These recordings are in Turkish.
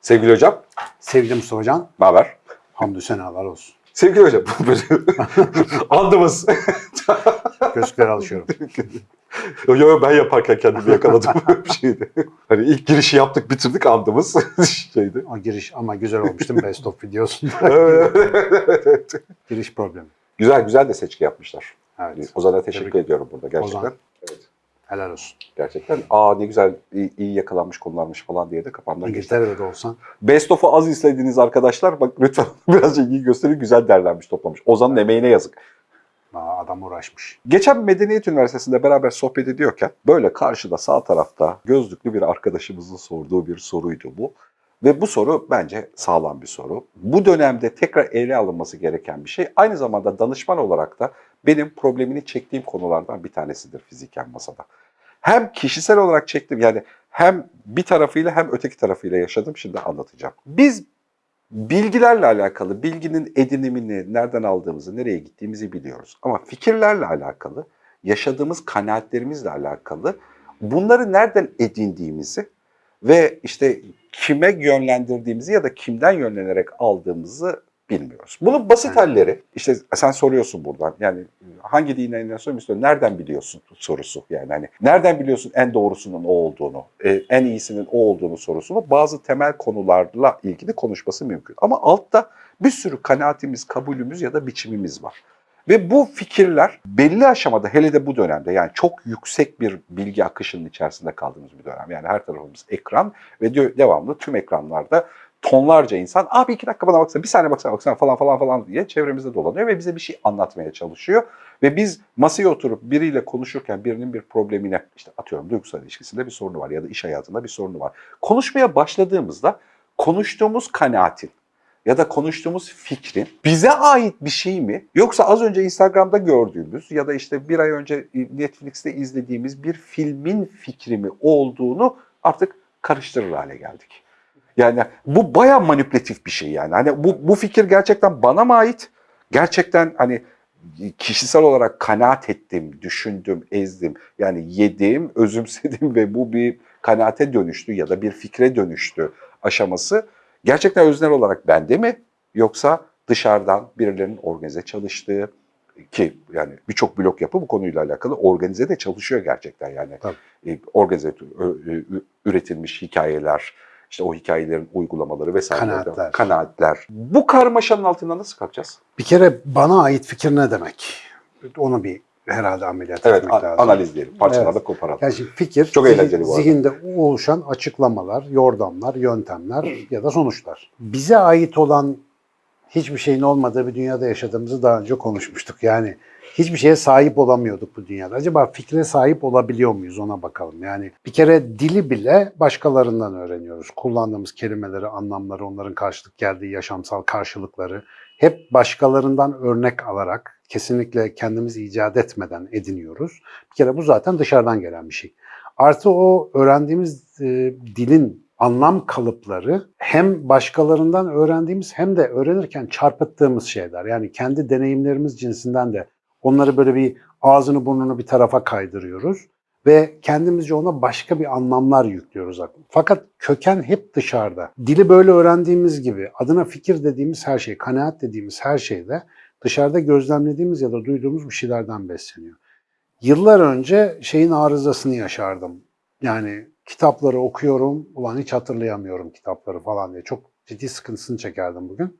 Sevgili hocam, Sevgili Mustafa Can, ne haber? hamdü senalar olsun. Sevgili hocam, andımız. Gözlükleri alışıyorum. yo, yo, ben yaparken kendimi yakaladım bir şeydi. Hani ilk girişi yaptık, bitirdik andımız şeydi. O giriş ama güzel olmuştu best of videosunda. Evet, evet, evet. giriş problemi. güzel güzel de seçki yapmışlar. Evet. Ozan'a teşekkür Tebrik- ediyorum burada gerçekten. Ozan. Evet. Helal olsun. Gerçekten. Aa ne güzel, iyi, iyi yakalanmış konularmış falan diye de kafamdan geçti. İngiltere'de de olsan. Best of'u az izlediğiniz arkadaşlar bak lütfen birazcık iyi gösterin. Güzel derlenmiş, toplamış. Ozan'ın emeğine yazık. Aa, adam uğraşmış. Geçen Medeniyet Üniversitesi'nde beraber sohbet ediyorken böyle karşıda sağ tarafta gözlüklü bir arkadaşımızın sorduğu bir soruydu bu. Ve bu soru bence sağlam bir soru. Bu dönemde tekrar ele alınması gereken bir şey. Aynı zamanda danışman olarak da benim problemini çektiğim konulardan bir tanesidir fiziken masada. Hem kişisel olarak çektim yani hem bir tarafıyla hem öteki tarafıyla yaşadım. Şimdi anlatacağım. Biz bilgilerle alakalı, bilginin edinimini, nereden aldığımızı, nereye gittiğimizi biliyoruz. Ama fikirlerle alakalı, yaşadığımız kanaatlerimizle alakalı bunları nereden edindiğimizi ve işte kime yönlendirdiğimizi ya da kimden yönlenerek aldığımızı bilmiyoruz. Bunun basit halleri, işte sen soruyorsun buradan yani hangi dine inanıyorsun nereden biliyorsun sorusu yani hani nereden biliyorsun en doğrusunun o olduğunu, e, en iyisinin o olduğunu sorusunu bazı temel konularla ilgili konuşması mümkün. Ama altta bir sürü kanaatimiz, kabulümüz ya da biçimimiz var. Ve bu fikirler belli aşamada hele de bu dönemde yani çok yüksek bir bilgi akışının içerisinde kaldığımız bir dönem. Yani her tarafımız ekran ve devamlı tüm ekranlarda tonlarca insan abi iki dakika bana baksana bir saniye baksana baksana falan falan falan diye çevremizde dolanıyor ve bize bir şey anlatmaya çalışıyor. Ve biz masaya oturup biriyle konuşurken birinin bir problemine işte atıyorum duygusal ilişkisinde bir sorunu var ya da iş hayatında bir sorunu var. Konuşmaya başladığımızda konuştuğumuz kanaatin ya da konuştuğumuz fikrin bize ait bir şey mi? Yoksa az önce Instagram'da gördüğümüz ya da işte bir ay önce Netflix'te izlediğimiz bir filmin fikri mi olduğunu artık karıştırır hale geldik. Yani bu baya manipülatif bir şey yani. Hani bu, bu fikir gerçekten bana mı ait? Gerçekten hani kişisel olarak kanaat ettim, düşündüm, ezdim. Yani yedim, özümsedim ve bu bir kanaate dönüştü ya da bir fikre dönüştü aşaması gerçekten öznel olarak bende mi yoksa dışarıdan birilerinin organize çalıştığı ki yani birçok blok yapı bu konuyla alakalı organize de çalışıyor gerçekten yani. Tabii. E, organize üretilmiş hikayeler, işte o hikayelerin uygulamaları vesaire. Kanaatler. Kanaatler. Bu karmaşanın altından nasıl kalkacağız? Bir kere bana ait fikir ne demek? Onu bir herhalde ameliyat Evet, etmek lazım. analizleyelim. Parçalarda Evet. koparalım. Yani şimdi fikir, Çok eğlenceli bu arada. zihinde oluşan açıklamalar, yordamlar, yöntemler ya da sonuçlar. Bize ait olan hiçbir şeyin olmadığı bir dünyada yaşadığımızı daha önce konuşmuştuk. Yani hiçbir şeye sahip olamıyorduk bu dünyada. Acaba fikre sahip olabiliyor muyuz ona bakalım. Yani bir kere dili bile başkalarından öğreniyoruz. Kullandığımız kelimeleri, anlamları, onların karşılık geldiği yaşamsal karşılıkları hep başkalarından örnek alarak kesinlikle kendimiz icat etmeden ediniyoruz. Bir kere bu zaten dışarıdan gelen bir şey. Artı o öğrendiğimiz e, dilin anlam kalıpları hem başkalarından öğrendiğimiz hem de öğrenirken çarpıttığımız şeyler. Yani kendi deneyimlerimiz cinsinden de onları böyle bir ağzını burnunu bir tarafa kaydırıyoruz ve kendimizce ona başka bir anlamlar yüklüyoruz. Fakat köken hep dışarıda. Dili böyle öğrendiğimiz gibi adına fikir dediğimiz her şey, kanaat dediğimiz her şey de dışarıda gözlemlediğimiz ya da duyduğumuz bir şeylerden besleniyor. Yıllar önce şeyin arızasını yaşardım. Yani kitapları okuyorum, ulan hiç hatırlayamıyorum kitapları falan diye. Çok ciddi sıkıntısını çekerdim bugün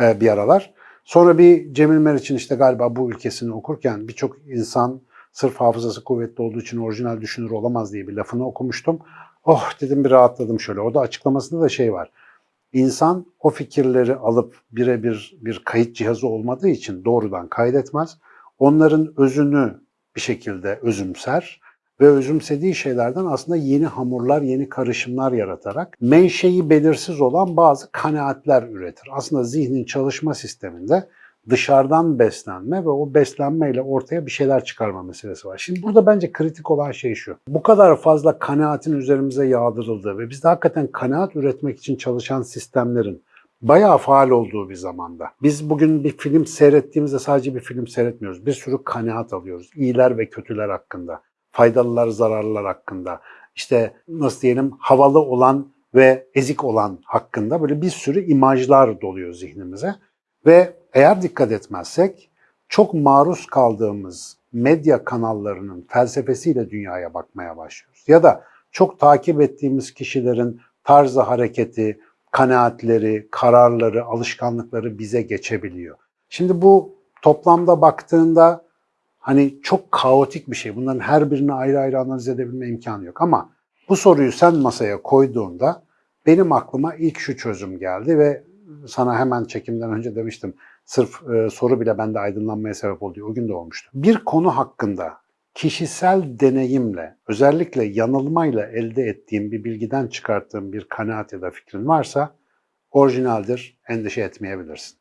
e, bir aralar. Sonra bir Cemil Meriç'in işte galiba bu ülkesini okurken birçok insan sırf hafızası kuvvetli olduğu için orijinal düşünür olamaz diye bir lafını okumuştum. Oh dedim bir rahatladım şöyle. Orada açıklamasında da şey var. İnsan o fikirleri alıp birebir bir kayıt cihazı olmadığı için doğrudan kaydetmez. Onların özünü bir şekilde özümser ve özümsediği şeylerden aslında yeni hamurlar, yeni karışımlar yaratarak menşei belirsiz olan bazı kanaatler üretir. Aslında zihnin çalışma sisteminde dışarıdan beslenme ve o beslenmeyle ortaya bir şeyler çıkarma meselesi var. Şimdi burada bence kritik olan şey şu. Bu kadar fazla kanaatin üzerimize yağdırıldığı ve biz de hakikaten kanaat üretmek için çalışan sistemlerin bayağı faal olduğu bir zamanda. Biz bugün bir film seyrettiğimizde sadece bir film seyretmiyoruz. Bir sürü kanaat alıyoruz. İyiler ve kötüler hakkında. Faydalılar, zararlılar hakkında. İşte nasıl diyelim havalı olan ve ezik olan hakkında böyle bir sürü imajlar doluyor zihnimize. Ve eğer dikkat etmezsek çok maruz kaldığımız medya kanallarının felsefesiyle dünyaya bakmaya başlıyoruz. Ya da çok takip ettiğimiz kişilerin tarzı hareketi, kanaatleri, kararları, alışkanlıkları bize geçebiliyor. Şimdi bu toplamda baktığında hani çok kaotik bir şey. Bunların her birini ayrı ayrı analiz edebilme imkanı yok. Ama bu soruyu sen masaya koyduğunda benim aklıma ilk şu çözüm geldi ve sana hemen çekimden önce demiştim. Sırf e, soru bile bende aydınlanmaya sebep oldu. O gün de olmuştu. Bir konu hakkında kişisel deneyimle, özellikle yanılmayla elde ettiğim bir bilgiden çıkarttığım bir kanaat ya da fikrin varsa orijinaldir, endişe etmeyebilirsin.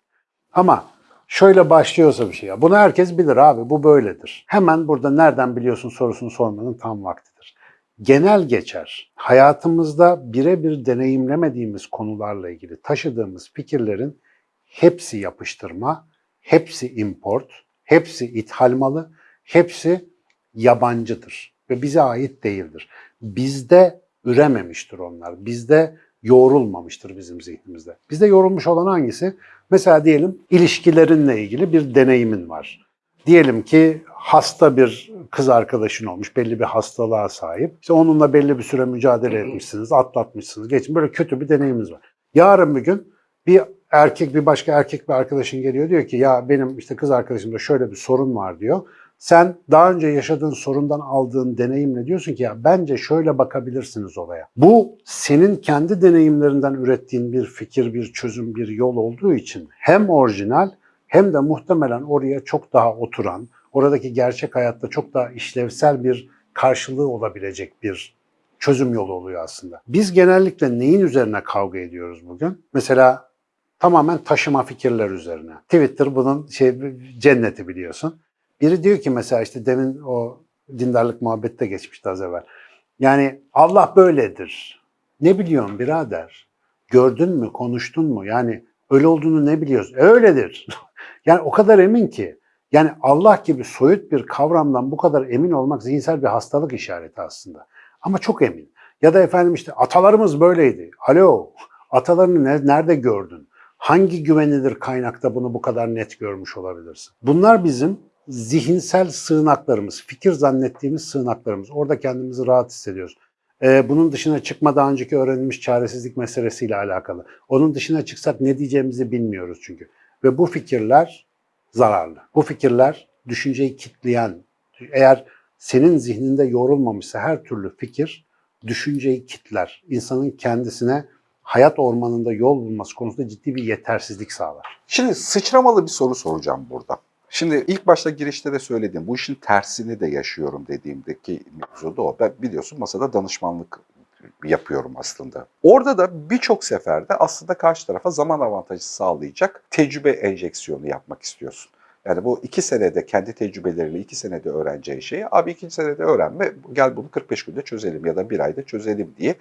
Ama şöyle başlıyorsa bir şey ya, bunu herkes bilir abi, bu böyledir. Hemen burada nereden biliyorsun sorusunu sormanın tam vaktidir. Genel geçer, hayatımızda birebir deneyimlemediğimiz konularla ilgili taşıdığımız fikirlerin hepsi yapıştırma, hepsi import, hepsi ithal malı, hepsi yabancıdır ve bize ait değildir. Bizde ürememiştir onlar. Bizde yoğrulmamıştır bizim zihnimizde. Bizde yorulmuş olan hangisi? Mesela diyelim ilişkilerinle ilgili bir deneyimin var. Diyelim ki hasta bir kız arkadaşın olmuş, belli bir hastalığa sahip. İşte onunla belli bir süre mücadele etmişsiniz, atlatmışsınız, geçin. Böyle kötü bir deneyiminiz var. Yarın bir gün bir erkek bir başka erkek bir arkadaşın geliyor diyor ki ya benim işte kız arkadaşımda şöyle bir sorun var diyor. Sen daha önce yaşadığın sorundan aldığın deneyimle diyorsun ki ya bence şöyle bakabilirsiniz olaya. Bu senin kendi deneyimlerinden ürettiğin bir fikir, bir çözüm, bir yol olduğu için hem orijinal hem de muhtemelen oraya çok daha oturan, oradaki gerçek hayatta çok daha işlevsel bir karşılığı olabilecek bir çözüm yolu oluyor aslında. Biz genellikle neyin üzerine kavga ediyoruz bugün? Mesela tamamen taşıma fikirler üzerine. Twitter bunun şey cenneti biliyorsun. Biri diyor ki mesela işte demin o dindarlık muhabbette geçmişti az evvel. Yani Allah böyledir. Ne biliyorsun birader? Gördün mü, konuştun mu? Yani öyle olduğunu ne biliyorsun? E, öyledir. yani o kadar emin ki. Yani Allah gibi soyut bir kavramdan bu kadar emin olmak zihinsel bir hastalık işareti aslında. Ama çok emin. Ya da efendim işte atalarımız böyleydi. Alo, atalarını ne- nerede gördün? Hangi güvenilir kaynakta bunu bu kadar net görmüş olabilirsin? Bunlar bizim zihinsel sığınaklarımız, fikir zannettiğimiz sığınaklarımız. Orada kendimizi rahat hissediyoruz. Ee, bunun dışına çıkma daha önceki öğrenilmiş çaresizlik meselesiyle alakalı. Onun dışına çıksak ne diyeceğimizi bilmiyoruz çünkü. Ve bu fikirler zararlı. Bu fikirler düşünceyi kitleyen, eğer senin zihninde yorulmamışsa her türlü fikir düşünceyi kitler. İnsanın kendisine hayat ormanında yol bulması konusunda ciddi bir yetersizlik sağlar. Şimdi sıçramalı bir soru soracağım burada. Şimdi ilk başta girişte de söyledim. Bu işin tersini de yaşıyorum dediğimdeki mevzu da o. Ben biliyorsun masada danışmanlık yapıyorum aslında. Orada da birçok seferde aslında karşı tarafa zaman avantajı sağlayacak tecrübe enjeksiyonu yapmak istiyorsun. Yani bu iki senede kendi tecrübeleriyle iki senede öğreneceği şeyi abi iki senede öğrenme gel bunu 45 günde çözelim ya da bir ayda çözelim diye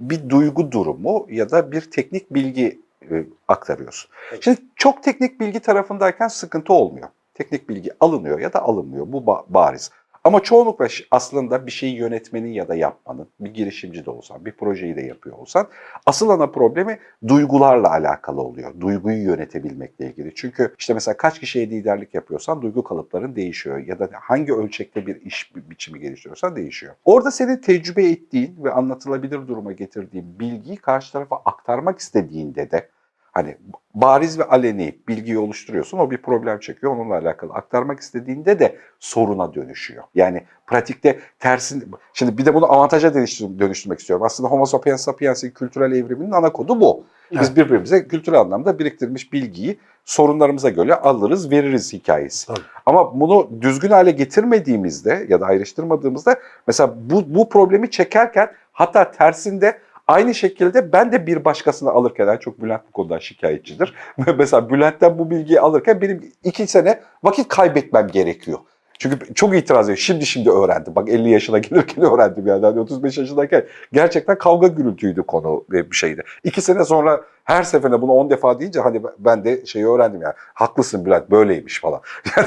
bir duygu durumu ya da bir teknik bilgi e, aktarıyorsun. Şimdi çok teknik bilgi tarafındayken sıkıntı olmuyor. Teknik bilgi alınıyor ya da alınmıyor. Bu ba- bariz. Ama çoğunlukla aslında bir şeyi yönetmenin ya da yapmanın, bir girişimci de olsan, bir projeyi de yapıyor olsan, asıl ana problemi duygularla alakalı oluyor. Duyguyu yönetebilmekle ilgili. Çünkü işte mesela kaç kişiye liderlik yapıyorsan duygu kalıpların değişiyor. Ya da hangi ölçekte bir iş bi- biçimi geliştiriyorsan değişiyor. Orada senin tecrübe ettiğin ve anlatılabilir duruma getirdiğin bilgiyi karşı tarafa aktarmak istediğinde de Hani bariz ve aleni bilgiyi oluşturuyorsun, o bir problem çekiyor, onunla alakalı aktarmak istediğinde de soruna dönüşüyor. Yani pratikte tersin, şimdi bir de bunu avantaja dönüştür- dönüştürmek istiyorum. Aslında Homo sapiens sapiens'in kültürel evriminin ana kodu bu. Biz Evet. birbirimize kültürel anlamda biriktirmiş bilgiyi sorunlarımıza göre alırız, veririz hikayesi. Tabii. Ama bunu düzgün hale getirmediğimizde ya da ayrıştırmadığımızda mesela bu, bu problemi çekerken hatta tersinde Aynı şekilde ben de bir başkasını alırken, yani çok Bülent bu konuda şikayetçidir. Mesela Bülent'ten bu bilgiyi alırken benim iki sene vakit kaybetmem gerekiyor. Çünkü çok itiraz ediyor. Şimdi şimdi öğrendim. Bak 50 yaşına gelirken öğrendim yani. Hani 35 yaşındayken gerçekten kavga gürültüydü konu ve bir şeydi. İki sene sonra her seferinde bunu 10 defa deyince hani ben de şeyi öğrendim yani. Haklısın Bülent böyleymiş falan.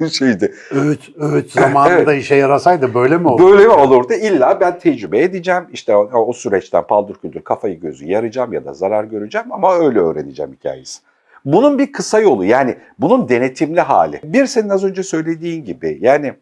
Yani şeydi. Öğüt, öğüt zamanında işe yarasaydı böyle mi olurdu? Böyle mi olurdu? İlla ben tecrübe edeceğim. İşte o, o süreçten paldır küldür kafayı gözü yarayacağım ya da zarar göreceğim ama öyle öğreneceğim hikayesi. Bunun bir kısa yolu yani bunun denetimli hali. Bir senin az önce söylediğin gibi yani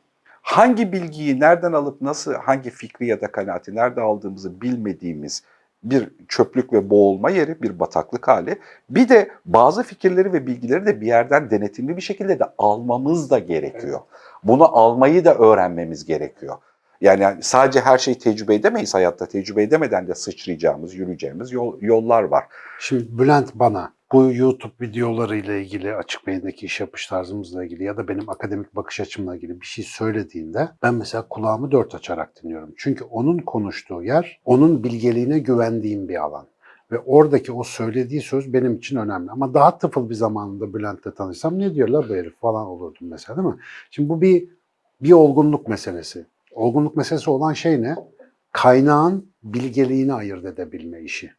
hangi bilgiyi nereden alıp nasıl hangi fikri ya da kanaati nerede aldığımızı bilmediğimiz bir çöplük ve boğulma yeri, bir bataklık hali. Bir de bazı fikirleri ve bilgileri de bir yerden denetimli bir şekilde de almamız da gerekiyor. Bunu almayı da öğrenmemiz gerekiyor. Yani sadece her şeyi tecrübe edemeyiz hayatta. Tecrübe edemeden de sıçrayacağımız, yürüyeceğimiz yol, yollar var. Şimdi Bülent bana bu YouTube videoları ile ilgili açık beyindeki iş yapış tarzımızla ilgili ya da benim akademik bakış açımla ilgili bir şey söylediğinde ben mesela kulağımı dört açarak dinliyorum. Çünkü onun konuştuğu yer onun bilgeliğine güvendiğim bir alan. Ve oradaki o söylediği söz benim için önemli. Ama daha tıfıl bir zamanında Bülent'le tanışsam ne diyorlar bu herif falan olurdum mesela değil mi? Şimdi bu bir bir olgunluk meselesi. Olgunluk meselesi olan şey ne? Kaynağın bilgeliğini ayırt edebilme işi.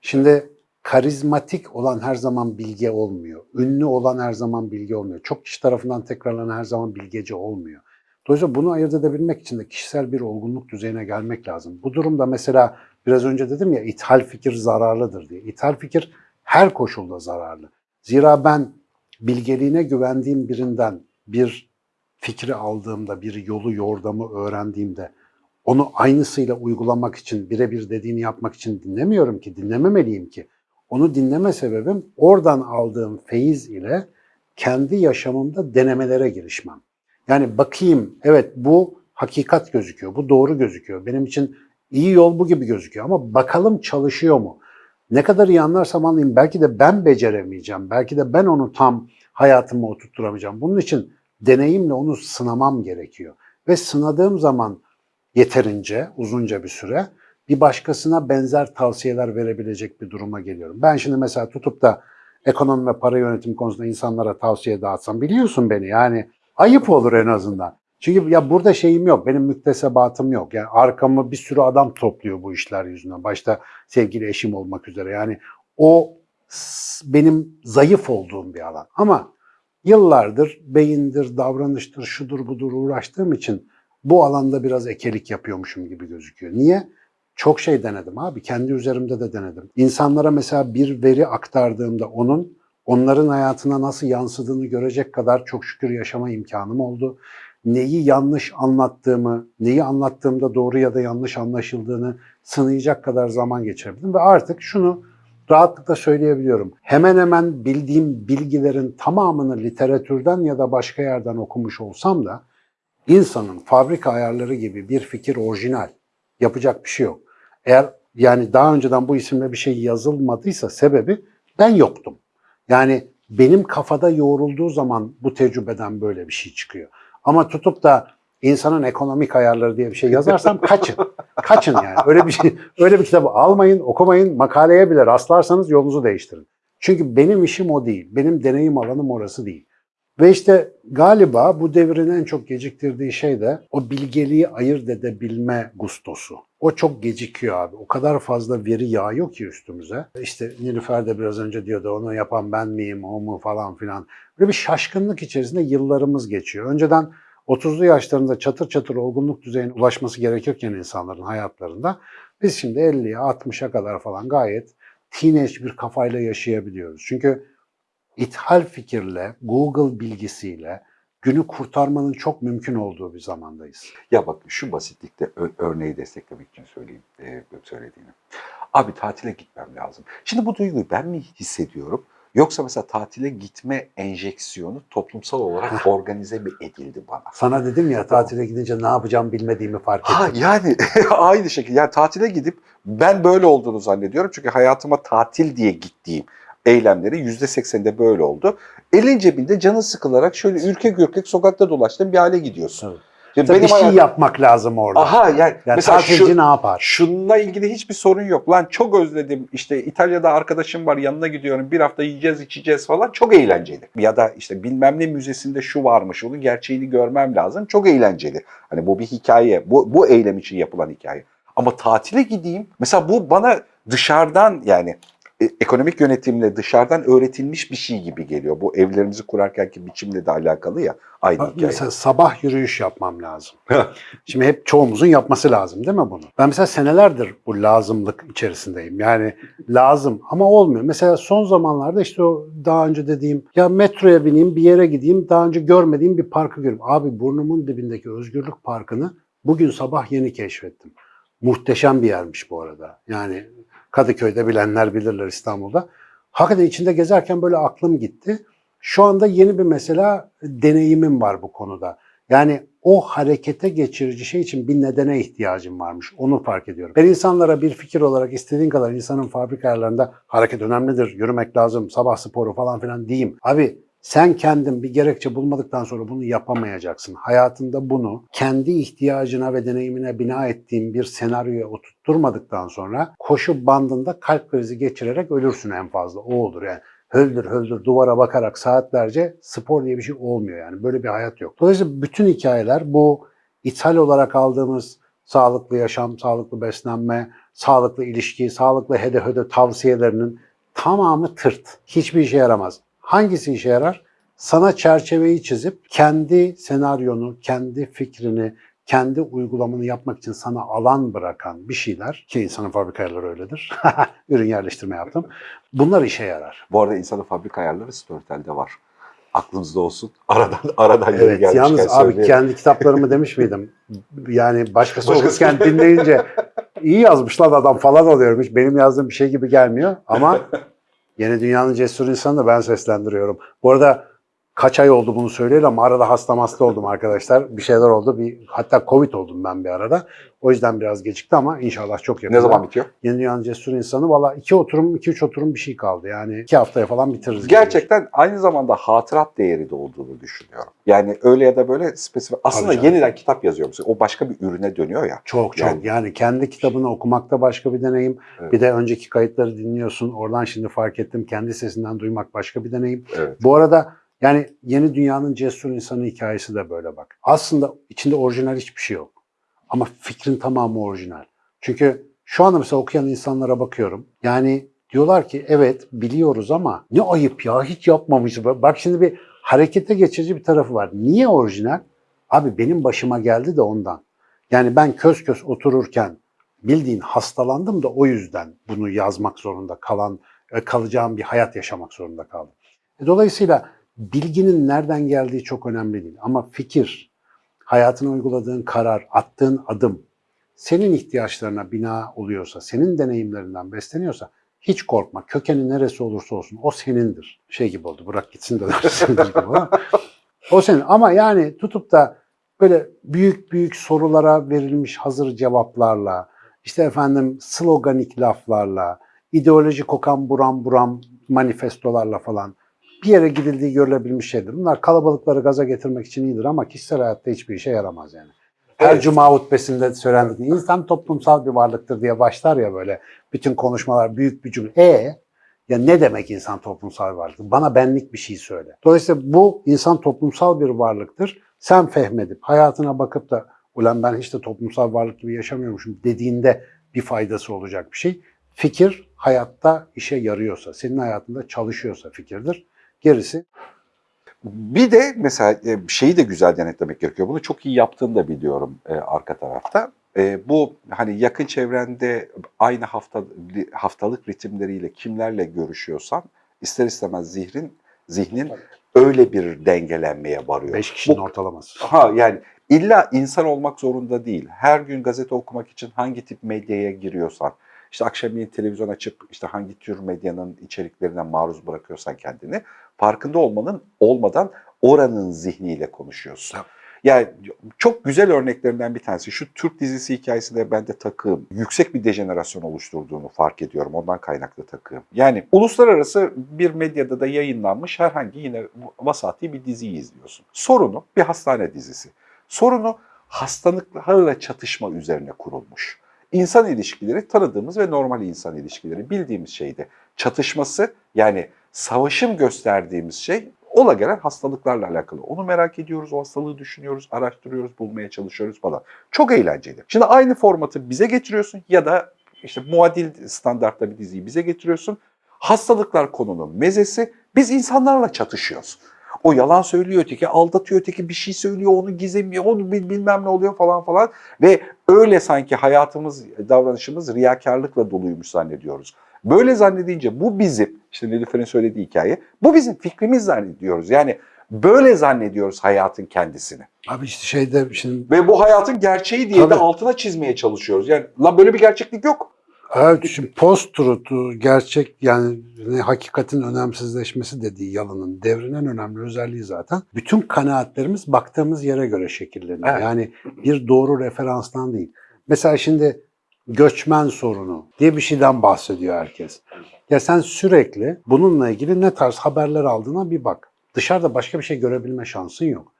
Şimdi karizmatik olan her zaman bilge olmuyor. Ünlü olan her zaman bilge olmuyor. Çok kişi tarafından tekrarlanan her zaman bilgece olmuyor. Dolayısıyla bunu ayırt edebilmek için de kişisel bir olgunluk düzeyine gelmek lazım. Bu durumda mesela biraz önce dedim ya ithal fikir zararlıdır diye. İthal fikir her koşulda zararlı. Zira ben bilgeliğine güvendiğim birinden bir fikri aldığımda, bir yolu, yordamı öğrendiğimde onu aynısıyla uygulamak için, birebir dediğini yapmak için dinlemiyorum ki, dinlememeliyim ki. Onu dinleme sebebim oradan aldığım feyiz ile kendi yaşamımda denemelere girişmem. Yani bakayım, evet bu hakikat gözüküyor, bu doğru gözüküyor. Benim için iyi yol bu gibi gözüküyor ama bakalım çalışıyor mu? Ne kadar iyi anlarsam anlayayım belki de ben beceremeyeceğim, belki de ben onu tam hayatıma oturtturamayacağım. Bunun için deneyimle onu sınamam gerekiyor. Ve sınadığım zaman yeterince, uzunca bir süre bir başkasına benzer tavsiyeler verebilecek bir duruma geliyorum. Ben şimdi mesela tutup da ekonomi ve para yönetimi konusunda insanlara tavsiye dağıtsam biliyorsun beni yani ayıp olur en azından. Çünkü ya burada şeyim yok, benim müktesebatım yok. Yani arkamı bir sürü adam topluyor bu işler yüzünden. Başta sevgili eşim olmak üzere. Yani o benim zayıf olduğum bir alan. Ama yıllardır beyindir, davranıştır, şudur budur uğraştığım için bu alanda biraz ekelik yapıyormuşum gibi gözüküyor. Niye? Çok şey denedim abi. Kendi üzerimde de denedim. İnsanlara mesela bir veri aktardığımda onun onların hayatına nasıl yansıdığını görecek kadar çok şükür yaşama imkanım oldu. Neyi yanlış anlattığımı, neyi anlattığımda doğru ya da yanlış anlaşıldığını sınayacak kadar zaman geçirebildim. Ve artık şunu rahatlıkla söyleyebiliyorum. Hemen hemen bildiğim bilgilerin tamamını literatürden ya da başka yerden okumuş olsam da insanın fabrika ayarları gibi bir fikir orijinal. Yapacak bir şey yok. Eğer yani daha önceden bu isimle bir şey yazılmadıysa sebebi ben yoktum. Yani benim kafada yoğrulduğu zaman bu tecrübeden böyle bir şey çıkıyor. Ama tutup da insanın ekonomik ayarları diye bir şey yazarsam kaçın. Kaçın yani. Öyle bir şey, öyle bir kitabı almayın, okumayın, makaleye bile rastlarsanız yolunuzu değiştirin. Çünkü benim işim o değil. Benim deneyim alanım orası değil. Ve işte galiba bu devrin en çok geciktirdiği şey de o bilgeliği ayırt edebilme gustosu. O çok gecikiyor abi. O kadar fazla veri yağıyor ki üstümüze. İşte Nilüfer de biraz önce diyordu onu yapan ben miyim, o mu falan filan. Böyle bir şaşkınlık içerisinde yıllarımız geçiyor. Önceden 30'lu yaşlarında çatır çatır olgunluk düzeyine ulaşması gerekirken insanların hayatlarında biz şimdi 50'ye 60'a kadar falan gayet teenage bir kafayla yaşayabiliyoruz. Çünkü ithal fikirle, Google bilgisiyle günü kurtarmanın çok mümkün olduğu bir zamandayız. Ya bak şu basitlikte örneği desteklemek için söyleyeyim e, söylediğini. Abi tatile gitmem lazım. Şimdi bu duyguyu ben mi hissediyorum? Yoksa mesela tatile gitme enjeksiyonu toplumsal olarak organize mi edildi bana? Sana dedim ya tatile gidince ne yapacağım bilmediğimi fark Ha ettim. yani aynı şekilde yani tatile gidip ben böyle olduğunu zannediyorum. Çünkü hayatıma tatil diye gittiğim eylemleri yüzde seksende böyle oldu. Elin cebinde canı sıkılarak şöyle ürkek ürkek sokakta dolaştığın bir hale gidiyorsun. Evet. Şimdi Mesela bir şey hayatım- yapmak lazım orada. Aha yani, yani mesela tatilci şu, ne yapar? şununla ilgili hiçbir sorun yok. Lan çok özledim işte İtalya'da arkadaşım var yanına gidiyorum bir hafta yiyeceğiz içeceğiz falan çok eğlenceli. Ya da işte bilmem ne müzesinde şu varmış onun gerçeğini görmem lazım çok eğlenceli. Hani bu bir hikaye bu, bu eylem için yapılan hikaye. Ama tatile gideyim mesela bu bana dışarıdan yani ekonomik yönetimle dışarıdan öğretilmiş bir şey gibi geliyor. Bu evlerimizi kurarkenki biçimle de alakalı ya aynı Bak, hikaye. Mesela sabah yürüyüş yapmam lazım. Şimdi hep çoğumuzun yapması lazım değil mi bunu? Ben mesela senelerdir bu lazımlık içerisindeyim. Yani lazım ama olmuyor. Mesela son zamanlarda işte o daha önce dediğim ya metroya bineyim bir yere gideyim daha önce görmediğim bir parkı göreyim. Abi burnumun dibindeki Özgürlük Parkı'nı bugün sabah yeni keşfettim. Muhteşem bir yermiş bu arada. Yani Kadıköy'de bilenler bilirler İstanbul'da. Hakikaten içinde gezerken böyle aklım gitti. Şu anda yeni bir mesela deneyimim var bu konuda. Yani o harekete geçirici şey için bir nedene ihtiyacım varmış. Onu fark ediyorum. Ben insanlara bir fikir olarak istediğin kadar insanın fabrika ayarlarında hareket önemlidir, yürümek lazım, sabah sporu falan filan diyeyim. Abi sen kendin bir gerekçe bulmadıktan sonra bunu yapamayacaksın. Hayatında bunu kendi ihtiyacına ve deneyimine bina ettiğin bir senaryoya oturtturmadıktan sonra koşu bandında kalp krizi geçirerek ölürsün en fazla. O olur yani höldür höldür duvara bakarak saatlerce spor diye bir şey olmuyor yani. Böyle bir hayat yok. Dolayısıyla bütün hikayeler bu ithal olarak aldığımız sağlıklı yaşam, sağlıklı beslenme, sağlıklı ilişki, sağlıklı hede hede tavsiyelerinin tamamı tırt. Hiçbir işe yaramaz. Hangisi işe yarar? Sana çerçeveyi çizip kendi senaryonu, kendi fikrini, kendi uygulamanı yapmak için sana alan bırakan bir şeyler ki insanın fabrika ayarları öyledir. Ürün yerleştirme yaptım. Bunlar işe yarar. Bu arada insanın fabrika ayarları Storytel'de var. Aklınızda olsun. Aradan aradan Evet, gelmişken yalnız abi söyleyelim. kendi kitaplarımı demiş miydim? Yani başkası Başkası- okurken dinleyince iyi yazmış lan adam falan oluyorum. Hiç benim yazdığım bir şey gibi gelmiyor ama Yeni Dünyanın Cesur İnsanı da ben seslendiriyorum. Bu arada kaç ay oldu bunu söyleyeli ama arada hasta hasta oldum arkadaşlar. Bir şeyler oldu. Bir, hatta Covid oldum ben bir arada. O yüzden biraz gecikti ama inşallah çok yakında. Ne zaman bitiyor? Yeni Dünyanın Cesur İnsanı valla iki oturum, iki üç oturum bir şey kaldı. Yani iki haftaya falan bitiririz. Gerçekten aynı zamanda hatırat değeri de olduğunu düşünüyorum. Yani öyle ya da böyle spesifik. Aslında yeniden kitap yazıyor musun? O başka bir ürüne dönüyor ya. Çok çok. Yani- Yani, kendi kitabını okumak da başka bir deneyim. Evet. Bir de önceki kayıtları dinliyorsun. Oradan şimdi fark ettim. Kendi sesinden duymak başka bir deneyim. Evet. Bu arada yani yeni dünyanın cesur insanı hikayesi de böyle bak. Aslında içinde orijinal hiçbir şey yok. Ama fikrin tamamı orijinal. Çünkü şu anda mesela okuyan insanlara bakıyorum. Yani diyorlar ki evet biliyoruz ama ne ayıp ya hiç yapmamışız. Bak şimdi bir harekete geçirici bir tarafı var. Niye orijinal? Abi benim başıma geldi de ondan. Yani ben köz köz otururken bildiğin hastalandım da o yüzden bunu yazmak zorunda kalan, e, kalacağım bir hayat yaşamak zorunda kaldım. E, Dolayısıyla bilginin nereden geldiği çok önemli değil. Ama fikir, hayatına uyguladığın karar, attığın adım senin ihtiyaçlarına bina oluyorsa, senin deneyimlerinden besleniyorsa hiç korkma. Kökeni neresi olursa olsun o senindir. Şey gibi oldu bırak gitsin de dersindir gibi ama. O senin ama yani tutup da böyle büyük büyük sorulara verilmiş hazır cevaplarla, işte efendim sloganik laflarla, ideoloji kokan buram buram manifestolarla falan bir yere gidildiği görülebilmiş şeydir. Bunlar kalabalıkları gaza getirmek için iyidir ama kişisel hayatta hiçbir işe yaramaz yani. Her Evet. cuma hutbesinde söylendiği insan toplumsal bir varlıktır diye başlar ya böyle bütün konuşmalar büyük bir cümle. E ya ne demek insan toplumsal bir varlıktır? Bana benlik bir şey söyle. Dolayısıyla bu insan toplumsal bir varlıktır. Sen fehmedip hayatına bakıp da ulan ben hiç de toplumsal varlık gibi yaşamıyormuşum dediğinde bir faydası olacak bir şey. Fikir hayatta işe yarıyorsa, senin hayatında çalışıyorsa fikirdir. Gerisi Bir de mesela e, şeyi de güzel denetlemek gerekiyor. Bunu çok iyi yaptığını da biliyorum e, arka tarafta. E, bu hani yakın çevrende aynı hafta haftalık ritimleriyle kimlerle görüşüyorsan ister istemez zihnin zihnin öyle bir dengelenmeye varıyor. 5 kişinin Bu- ortalaması. Ha yani illa insan olmak zorunda değil. Her gün gazete okumak için hangi tip medyaya giriyorsan, işte akşamleyin televizyon açıp işte hangi tür medyanın içeriklerine maruz bırakıyorsan kendini farkında olmanın olmadan oranın zihniyle konuşuyorsun. Tabii. Yani çok güzel örneklerinden bir tanesi şu Türk dizisi hikayesinde bende takığım yüksek bir dejenerasyon oluşturduğunu fark ediyorum. Ondan kaynaklı takığım. Yani uluslararası bir medyada da yayınlanmış herhangi yine vasati bir diziyi izliyorsun. Sorunu bir hastane dizisi. Sorunu hastalıklarla çatışma üzerine kurulmuş. İnsan ilişkileri tanıdığımız ve normal insan ilişkileri bildiğimiz şeydi. Çatışması yani savaşım gösterdiğimiz şey ola gelen hastalıklarla alakalı. Onu merak ediyoruz, o hastalığı düşünüyoruz, araştırıyoruz, bulmaya çalışıyoruz falan. Çok eğlenceli. Şimdi aynı formatı bize getiriyorsun ya da işte muadil standartta bir diziyi bize getiriyorsun. Hastalıklar konunun mezesi, biz insanlarla çatışıyoruz. O yalan söylüyor öteki, aldatıyor öteki, bir şey söylüyor, onu gizemiyor, onu bil- bilmem ne oluyor falan falan. Ve öyle sanki hayatımız, davranışımız riyakarlıkla doluymuş zannediyoruz. Böyle zannedince bu bizim, işte Nilüfer'in söylediği hikaye, bu bizim fikrimiz zannediyoruz. Yani böyle zannediyoruz hayatın kendisini. Abi işte şeyde şimdi Ve bu hayatın gerçeği diye de Tabii. altına çizmeye çalışıyoruz. Yani lan böyle bir gerçeklik yok. Evet, şimdi post truth'u gerçek yani hakikatin önemsizleşmesi dediği yalının devrinen önemli özelliği zaten. Bütün kanaatlerimiz baktığımız yere göre şekilleniyor. Evet. Yani bir doğru referanstan değil. Mesela şimdi göçmen sorunu diye bir şeyden bahsediyor herkes. Ya sen sürekli bununla ilgili ne tarz haberler aldığına bir bak. Dışarıda başka bir şey görebilme şansın yok.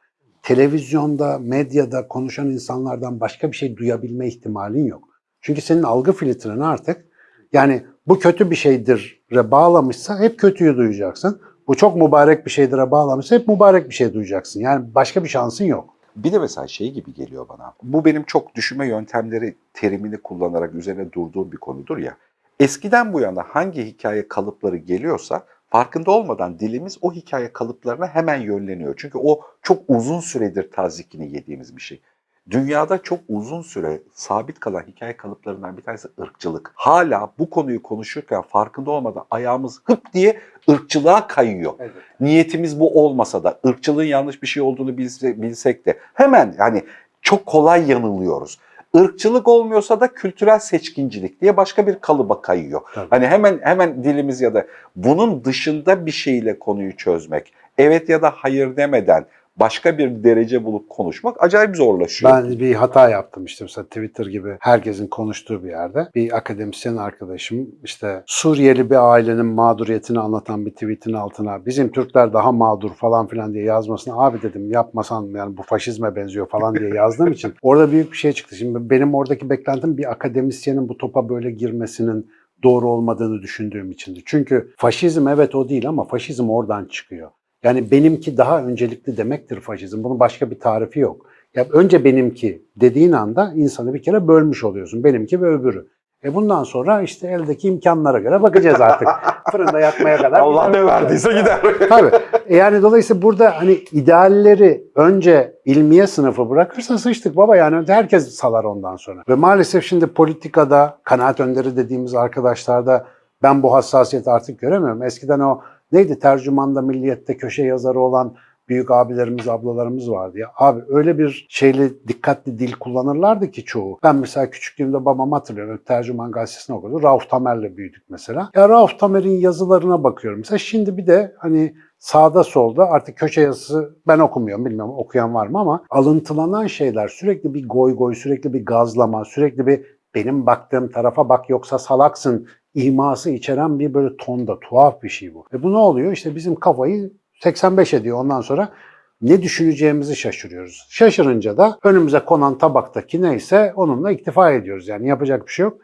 Televizyonda, medyada konuşan insanlardan başka bir şey duyabilme ihtimalin yok. Çünkü senin algı filtreni artık yani bu kötü bir şeydir'e bağlamışsa hep kötüyü duyacaksın. Bu çok mübarek bir şeydir'e bağlamışsa hep mübarek bir şey duyacaksın. Yani başka bir şansın yok. Bir de mesela şey gibi geliyor bana. Bu benim çok düşünme yöntemleri terimini kullanarak üzerine durduğum bir konudur ya. Eskiden bu yana hangi hikaye kalıpları geliyorsa farkında olmadan dilimiz o hikaye kalıplarına hemen yönleniyor. Çünkü o çok uzun süredir tazikini yediğimiz bir şey. Dünyada çok uzun süre sabit kalan hikaye kalıplarından bir tanesi ırkçılık. Hala bu konuyu konuşurken farkında olmadan ayağımız hıp diye ırkçılığa kayıyor. Niyetimiz bu olmasa da ırkçılığın yanlış bir şey olduğunu bilse- bilsek de hemen yani çok kolay yanılıyoruz. Irkçılık olmuyorsa da kültürel seçkincilik diye başka bir kalıba kayıyor. Tabii. Hani hemen hemen dilimiz ya da bunun dışında bir şeyle konuyu çözmek, evet ya da hayır demeden başka bir derece bulup konuşmak acayip zorlaşıyor. Ben bir hata yaptım işte mesela Twitter gibi herkesin konuştuğu bir yerde. Bir akademisyen arkadaşım işte Suriyeli bir ailenin mağduriyetini anlatan bir tweetin altına bizim Türkler daha mağdur falan filan diye yazmasına abi dedim yapmasan yani bu faşizme benziyor falan diye yazdığım için orada büyük bir şey çıktı. Şimdi benim oradaki beklentim bir akademisyenin bu topa böyle girmesinin doğru olmadığını düşündüğüm içindi. Çünkü faşizm evet o değil ama faşizm oradan çıkıyor. Yani benimki daha öncelikli demektir faşizm. Bunun başka bir tarifi yok. Ya önce benimki dediğin anda insanı bir kere bölmüş oluyorsun. Benimki ve öbürü. E bundan sonra işte eldeki imkanlara göre bakacağız artık. Fırında yakmaya kadar. Allah ne verdiyse gider. Tabii. E yani dolayısıyla burada hani idealleri önce ilmiye sınıfı bırakırsa sıçtık baba yani herkes salar ondan sonra. Ve maalesef şimdi politikada kanaat önderi dediğimiz arkadaşlarda ben bu hassasiyeti artık göremiyorum. Eskiden o neydi tercümanda milliyette köşe yazarı olan büyük abilerimiz, ablalarımız vardı ya. Abi öyle bir şeyli dikkatli dil kullanırlardı ki çoğu. Ben mesela küçüklüğümde babam hatırlıyorum. Tercüman gazetesini okudu. Rauf Tamer'le büyüdük mesela. Ya Rauf Tamer'in yazılarına bakıyorum. Mesela şimdi bir de hani sağda solda artık köşe yazısı ben okumuyorum bilmiyorum okuyan var mı ama alıntılanan şeyler sürekli bir goy goy, sürekli bir gazlama, sürekli bir benim baktığım tarafa bak yoksa salaksın iması içeren bir böyle tonda tuhaf bir şey bu. Ve bu ne oluyor? İşte bizim kafayı 85 ediyor ondan sonra ne düşüneceğimizi şaşırıyoruz. Şaşırınca da önümüze konan tabaktaki neyse onunla iktifa ediyoruz. Yani yapacak bir şey yok.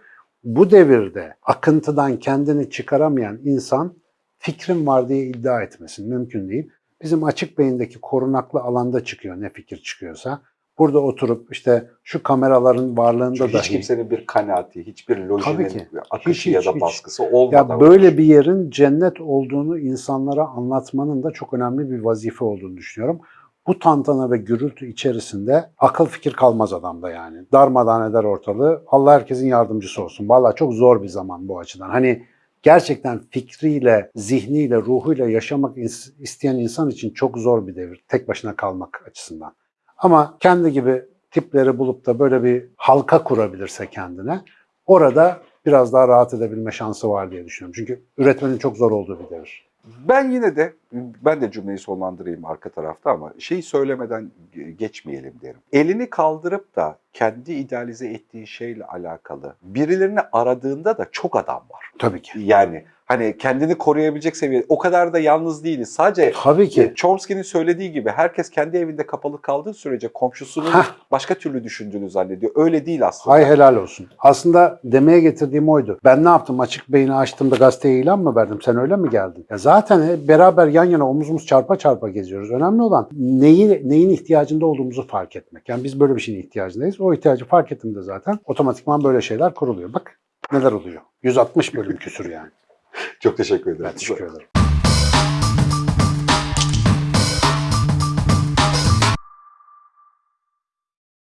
Bu devirde akıntıdan kendini çıkaramayan insan fikrim var diye iddia etmesin. Mümkün değil. Bizim açık beyindeki korunaklı alanda çıkıyor ne fikir çıkıyorsa. Burada oturup işte şu kameraların varlığında Çünkü dahi... hiç kimsenin bir kanaati, hiçbir lojinin akışı Hiç, ya da hiç. baskısı olmadan. Ya böyle bir yerin cennet olduğunu insanlara anlatmanın da çok önemli bir vazife olduğunu düşünüyorum. Bu tantana ve gürültü içerisinde akıl fikir kalmaz adamda yani. Darmadan eder ortalığı. Allah herkesin yardımcısı olsun. Vallahi çok zor bir zaman bu açıdan. Hani gerçekten fikriyle, zihniyle, ruhuyla yaşamak is- isteyen insan için çok zor bir devir. Tek başına kalmak açısından. Ama kendi gibi tipleri bulup da böyle bir halka kurabilirse kendine orada biraz daha rahat edebilme şansı var diye düşünüyorum. Çünkü üretmenin çok zor olduğu bir devir. Ben yine de ben de cümleyi sonlandırayım arka tarafta ama şeyi söylemeden ge- geçmeyelim derim. Elini kaldırıp da kendi idealize ettiği şeyle alakalı birilerini aradığında da çok adam var. Tabii ki. Yani hani kendini koruyabilecek seviyede o kadar da yalnız değiliz. Sadece Tabii ki. Chomsky'nin söylediği gibi herkes kendi evinde kapalı kaldığı sürece komşusunun Hah. başka türlü düşündüğünü zannediyor. Öyle değil aslında. Hay helal olsun. Aslında demeye getirdiğim oydu. Ben ne yaptım? Açık beyni açtığımda gazeteye ilan mı verdim? Sen öyle mi geldin? Ya zaten hep beraber yan yana omuz omuz çarpa çarpa geziyoruz. Önemli olan neyi, neyin ihtiyacında olduğumuzu fark etmek. Yani biz böyle bir şeyin ihtiyacındayız. O ihtiyacı fark ettiğimde zaten otomatikman böyle şeyler kuruluyor. Bak neler oluyor. 160 bölüm küsür yani. Çok teşekkür ederim. Ben teşekkür ederim.